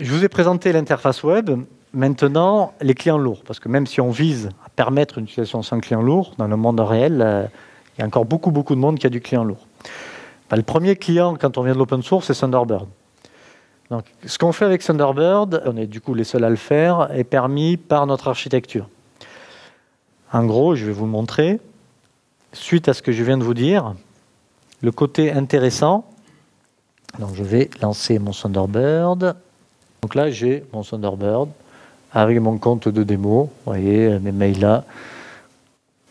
Je vous ai présenté l'interface web. Maintenant, les clients lourds, parce que même si on vise à permettre une utilisation sans client lourd, dans le monde réel, euh, il y a encore beaucoup, beaucoup de monde qui a du client lourd. Ben, le premier client, quand on vient de l'open source, c'est Thunderbird. Donc, ce qu'on fait avec Thunderbird, on est du coup les seuls à le faire, est permis par notre architecture. En gros, je vais vous montrer. Suite à ce que je viens de vous dire, le côté intéressant, donc je vais lancer mon Thunderbird. Donc là, j'ai mon Thunderbird avec mon compte de démo. Vous voyez, mes mails là.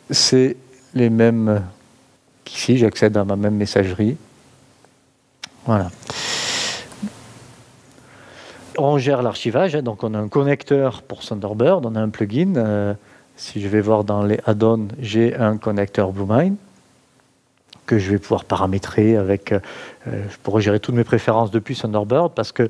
C'est les mêmes qu'ici, j'accède à ma même messagerie. Voilà. On gère l'archivage, hein, donc on a un connecteur pour Thunderbird, on a un plugin. Euh, si je vais voir dans les add-ons, j'ai un connecteur BlueMind que je vais pouvoir paramétrer avec. Euh, je pourrais gérer toutes mes préférences depuis Thunderbird parce que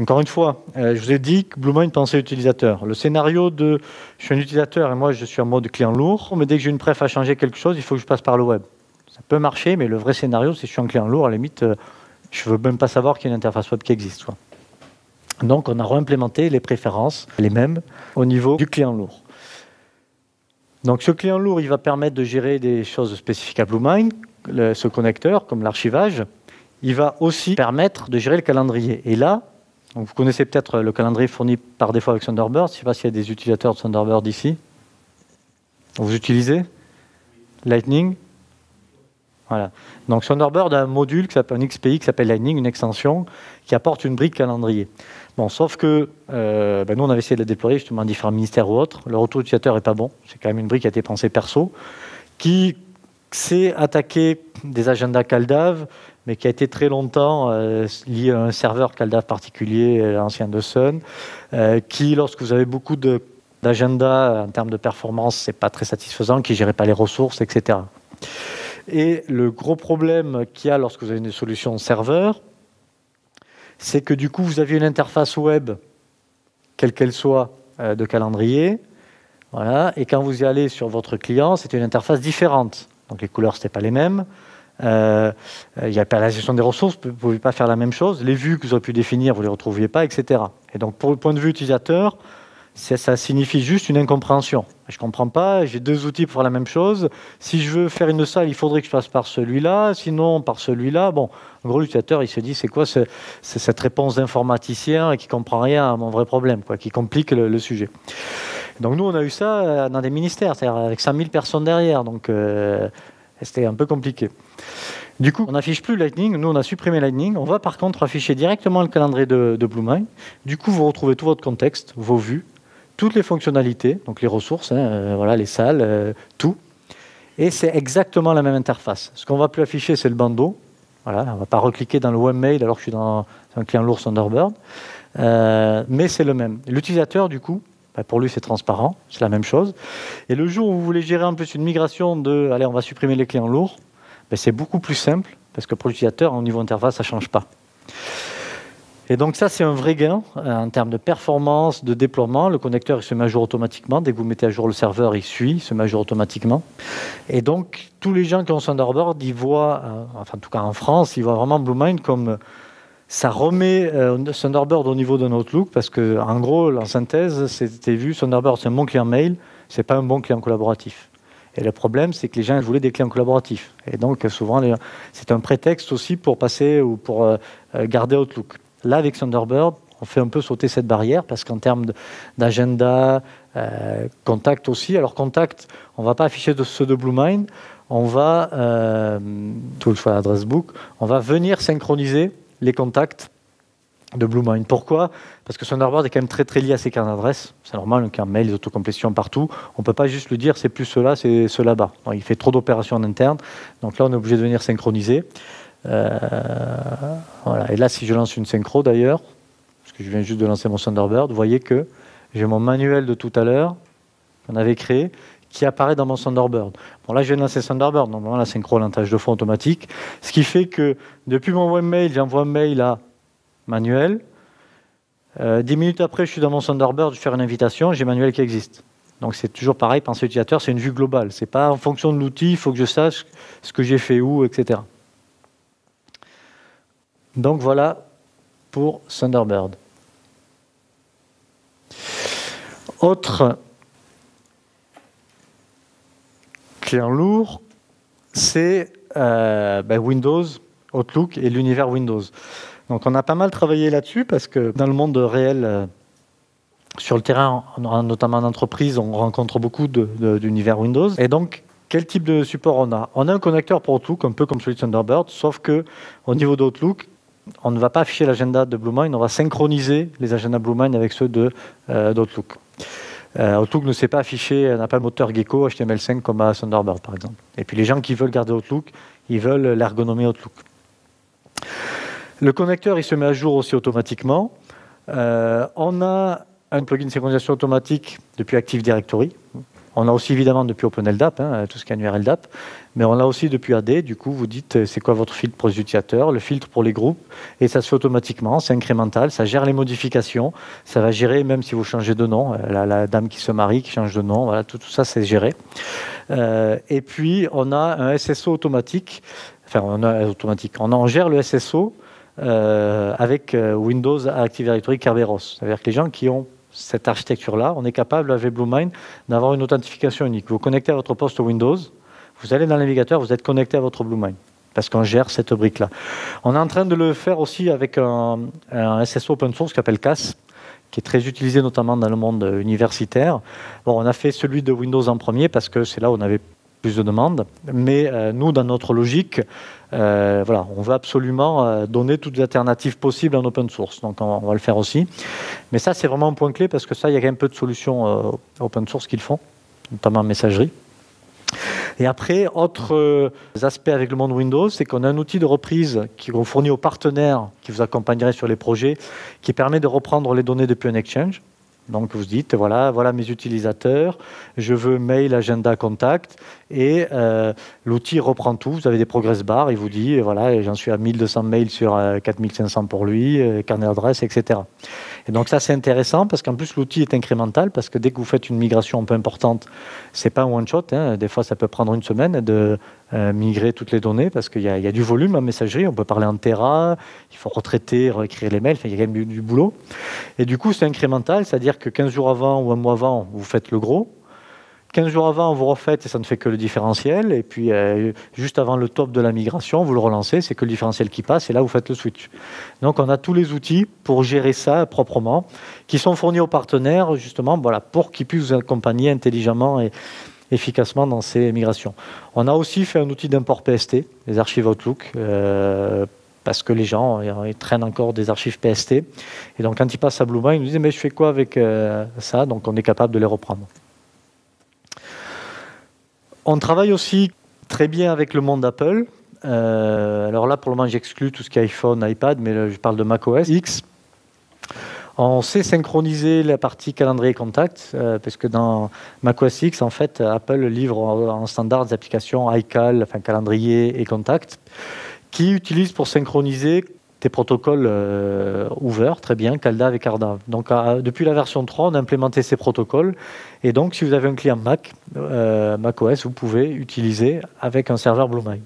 encore une fois, euh, je vous ai dit que BlueMind pensait utilisateur. Le scénario de je suis un utilisateur et moi je suis en mode client lourd, mais dès que j'ai une préf à changer quelque chose, il faut que je passe par le web. Ça peut marcher, mais le vrai scénario, c'est je suis en client lourd, à la limite, euh, je ne veux même pas savoir qu'il y a une interface web qui existe. Donc on a réimplémenté les préférences, les mêmes, au niveau du client lourd. Donc ce client lourd, il va permettre de gérer des choses spécifiques à BlueMind, ce connecteur, comme l'archivage. Il va aussi permettre de gérer le calendrier. Et là, vous connaissez peut-être le calendrier fourni par défaut avec Thunderbird. Je ne sais pas s'il y a des utilisateurs de Thunderbird ici. Vous utilisez Lightning Voilà. Donc Thunderbird a un module qui un XPI qui s'appelle Lightning, une extension qui apporte une brique calendrier. Bon, sauf que euh, ben nous, on avait essayé de la déployer justement dans différents ministères ou autres. Le retour utilisateur n'est pas bon. C'est quand même une brique qui a été pensée perso, qui sait attaquer des agendas CalDAV mais qui a été très longtemps euh, lié à un serveur CalDAV particulier, euh, ancien de Sun, euh, qui, lorsque vous avez beaucoup d'agenda en termes de performance, c'est pas très satisfaisant, qui ne gérait pas les ressources, etc. Et le gros problème qu'il y a lorsque vous avez une solution serveur, c'est que du coup, vous avez une interface web, quelle qu'elle soit, de calendrier, voilà, et quand vous y allez sur votre client, c'est une interface différente. Donc les couleurs, ce n'étaient pas les mêmes, euh, il n'y a pas la gestion des ressources, vous ne pas faire la même chose. Les vues que vous auriez pu définir, vous ne les retrouviez pas, etc. Et donc, pour le point de vue utilisateur, ça signifie juste une incompréhension. Je ne comprends pas, j'ai deux outils pour faire la même chose. Si je veux faire une salle, il faudrait que je passe par celui-là, sinon par celui-là. Bon, en gros, l'utilisateur, il se dit, c'est quoi cette réponse d'informaticien qui ne comprend rien à mon vrai problème, quoi, qui complique le, sujet. Donc nous, on a eu ça dans des ministères, c'est-à-dire avec 5000 personnes derrière. Donc, euh, c'était un peu compliqué. Du coup, on n'affiche plus Lightning. Nous, on a supprimé Lightning. On va par contre afficher directement le calendrier de, BlueMind. Du coup, vous retrouvez tout votre contexte, vos vues, toutes les fonctionnalités, donc les ressources, hein, euh, voilà, les salles, euh, tout. Et c'est exactement la même interface. Ce qu'on va plus afficher, c'est le bandeau. Voilà, on ne va pas recliquer dans le webmail alors que je suis dans un client lourd Thunderbird. Euh, mais c'est le même. L'utilisateur, du coup, pour lui, c'est transparent, c'est la même chose. Et le jour où vous voulez gérer en plus une migration de, allez, on va supprimer les clients lourds, bah, c'est beaucoup plus simple, parce que pour l'utilisateur, au niveau interface, ça ne change pas. Et donc ça, c'est un vrai gain euh, en termes de performance, de déploiement. Le connecteur, il se met à jour automatiquement. Dès que vous mettez à jour le serveur, il suit, il se met à jour automatiquement. Et donc, tous les gens qui ont Thunderbird, ils voient, euh, enfin en tout cas en France, ils voient vraiment BlueMind comme ça remet euh, Thunderbird au niveau d'un Outlook parce que, en gros, en synthèse, c'était vu Thunderbird, c'est un bon client mail, c'est pas un bon client collaboratif. Et le problème, c'est que les gens voulaient des clients collaboratifs. Et donc, souvent, c'est un prétexte aussi pour passer ou pour euh, euh, garder Outlook. Là, avec Thunderbird, on fait un peu sauter cette barrière parce qu'en termes d'agenda, contact aussi. Alors, contact, on va pas afficher ceux de BlueMind. On va, tout le choix adresse book, on va venir synchroniser les contacts de BlueMind. Pourquoi? Parce que Thunderbird est quand même très très lié à ses cartes d'adresse. C'est normal, un mail, les autocomplétions partout. On ne peut pas juste lui dire c'est plus cela, c'est cela là-bas. Il fait trop d'opérations en interne. Donc là, on est obligé de venir synchroniser. Euh, voilà. Et là, si je lance une synchro d'ailleurs, parce que je viens juste de lancer mon Thunderbird, vous voyez que j'ai mon manuel de tout à l'heure qu'on avait créé qui apparaît dans mon Thunderbird. Bon, là, je viens de lancer Thunderbird. Normalement, la synchro, tâche de fond automatique. Ce qui fait que depuis mon webmail, j'envoie un mail à Manuel. Euh, dix minutes après, je suis dans mon Thunderbird, je fais une invitation, j'ai Manuel qui existe. Donc c'est toujours pareil, penser utilisateur, c'est une vue globale. C'est pas en fonction de l'outil, il faut que je sache ce que j'ai fait où, etc. Donc voilà pour Thunderbird. Autre client lourd, c'est euh, ben, Windows, Outlook et l'univers Windows. Donc on a pas mal travaillé là-dessus parce que dans le monde réel, euh, sur le terrain, notamment en entreprise, on rencontre beaucoup d'univers Windows. Et donc, quel type de support on a? On a un connecteur pour Outlook, un peu comme celui de Thunderbird, sauf que au niveau d'Outlook, on ne va pas afficher l'agenda de BlueMind, on va synchroniser les agendas BlueMind avec ceux euh, d'Outlook. Outlook ne sait pas afficher, n'a pas le moteur Gecko HTML5 comme à Thunderbird par exemple. Et puis les gens qui veulent garder Outlook, ils veulent l'ergonomie Outlook. Le connecteur, il se met à jour aussi automatiquement. Euh, on a un plugin synchronisation automatique depuis Active Directory. On a aussi évidemment depuis OpenLDAP, hein, tout ce qui est annuaire LDAP, mais on l'a aussi depuis AD. Du coup, vous dites euh, c'est quoi votre filtre pour les utilisateurs, le filtre pour les groupes, et ça se fait automatiquement, c'est incrémental, ça gère les modifications, ça va gérer même si vous changez de nom, euh, la, dame qui se marie, qui change de nom, tout, ça c'est géré. Euh, et puis on a un SSO automatique, enfin on a automatique, on gère le SSO avec Windows Active Directory Kerberos. C'est-à-dire que les gens qui ont cette architecture-là, on est capable avec BlueMind d'avoir une authentification unique. Vous connectez à votre poste Windows, vous allez dans le navigateur, vous êtes connecté à votre BlueMind parce qu'on gère cette brique-là. On est en train de le faire aussi avec un, SSO open source qui s'appelle CAS, qui est très utilisé notamment dans le monde universitaire. Bon, on a fait celui de Windows en premier parce que c'est là où on avait plus de demandes. Mais euh, nous, dans notre logique, euh, voilà, on veut absolument euh, donner toutes les alternatives possibles en open source. Donc on, va le faire aussi. Mais ça, c'est vraiment un point clé parce que ça, il y a quand même peu de solutions open source qu'ils font, notamment en messagerie. Et après, autre aspect avec le monde Windows, c'est qu'on a un outil de reprise qu'on fournit aux partenaires qui vous accompagneraient sur les projets, qui permet de reprendre les données depuis un exchange. Donc vous dites, voilà, voilà mes utilisateurs, je veux mail, agenda, contact, et euh, l'outil reprend tout. Vous avez des progress bars, il vous dit, voilà, j'en suis à 1200 mails sur 4500 euh, pour lui, euh, carnet d'adresse, etc. Et donc ça c'est intéressant parce qu'en plus l'outil est incrémental parce que dès que vous faites une migration un peu importante, c'est pas un one shot. Hein. Des fois ça peut prendre une semaine euh, migrer toutes les données parce qu'il y, a du volume en messagerie. On peut parler en Terra, il faut retraiter, réécrire les mails. il y a quand même du boulot. Et du coup c'est incrémental, c'est-à-dire que 15 jours avant ou un mois avant, vous faites le gros. 15 jours avant, vous refaites et ça ne fait que le différentiel. Et puis, euh, juste avant le top de la migration, vous le relancez, c'est que le différentiel qui passe et là, vous faites le switch. Donc, on a tous les outils pour gérer ça proprement, qui sont fournis aux partenaires, justement, voilà, pour qu'ils puissent vous accompagner intelligemment et efficacement dans ces migrations. On a aussi fait un outil d'import PST, les archives Outlook, euh, parce que les gens ils traînent encore des archives PST. Et donc, quand ils passent à Bluemind, ils nous disent, mais je fais quoi avec euh, ça? Donc, on est capable de les reprendre. On travaille aussi très bien avec le monde Apple. Euh, alors là, pour le moment, j'exclus tout ce qui est iPhone, iPad, mais je parle de macOS X. On sait synchroniser la partie calendrier contact, euh, parce que dans macOS X, en fait, Apple livre en, standard des applications iCal, enfin calendrier et contact, qui utilisent pour synchroniser des protocoles euh, ouverts, très bien, CalDAV et CardDAV. Donc, depuis la version 3, on a implémenté ces protocoles. Et donc, si vous avez un client Mac, euh, macOS, vous pouvez utiliser avec un serveur BlueMind.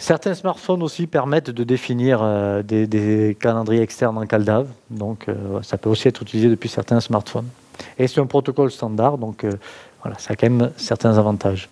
Certains smartphones aussi permettent de définir euh, des, calendriers externes en CalDAV. Donc, ça peut aussi être utilisé depuis certains smartphones. Et c'est un protocole standard, donc voilà, ça a quand même certains avantages.